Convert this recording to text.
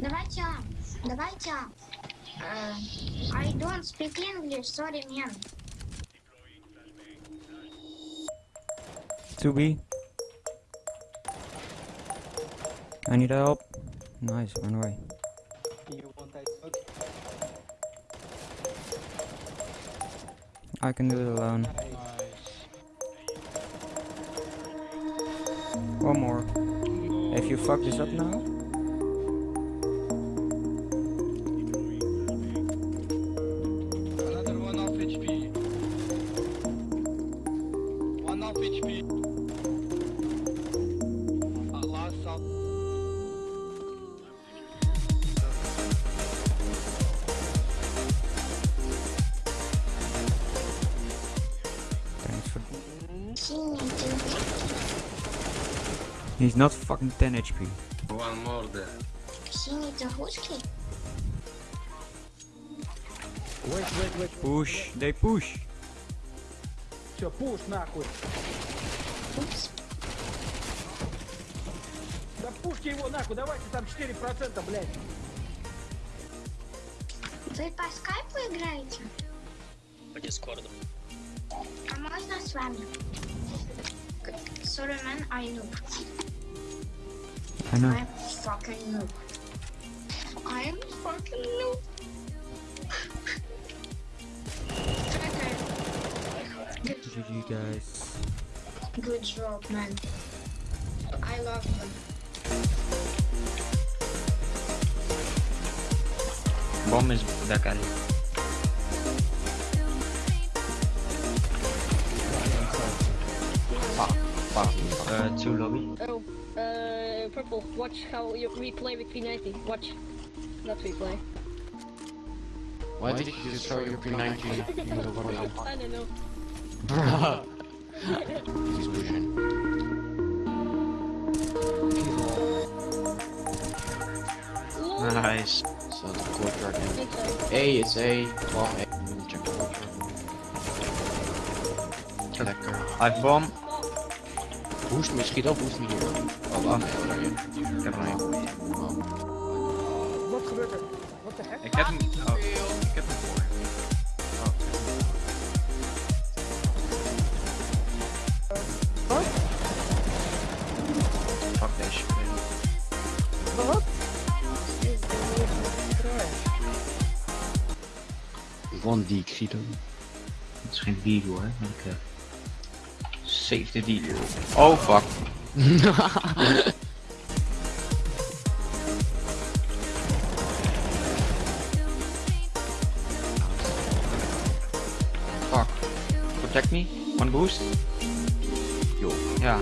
Давайте, давайте. э, I don't speak English, sorry, man. 2B. I need help. Nice, run away. You want I smoke? I can do it alone. One more. If you fuck this up now, south HP. For. He's not fucking 10 HP. One more there. Wait, wait, wait. Push, they push. Все, пуш нахуй. Упс. Да пушки его нахуй, давайте там 4%, блядь. Вы по скайпу играете? По дискорду. А можно с вами? Sorry, man, I noob. I know. I'm fucking noob. I'm fucking noob. GG guys. Good job, man. I love you. Bomb is back alley. Fuck, fuck. Uh, two lobby. Oh, uh, purple. Watch how you we play with P90. Watch, not we play. Why did you throw your P90 in the water? I don't know. Bruh. Nice. So the courtyard. A, it's A. 12 A. Check the courtyard. Lekker. I have bomb. Boost me, schiet op, boost me hier. Oh, wacht. Ik heb hem al. Wat gebeurt er? What the heck? Ik heb hem. Oh, ik heb hem voor. Shit. Wat? One D, ik. Het is geen deal hoor. maar Ik, uh, save the deal. Oh fuck. fuck. Protect me. One boost. Yo. Ja.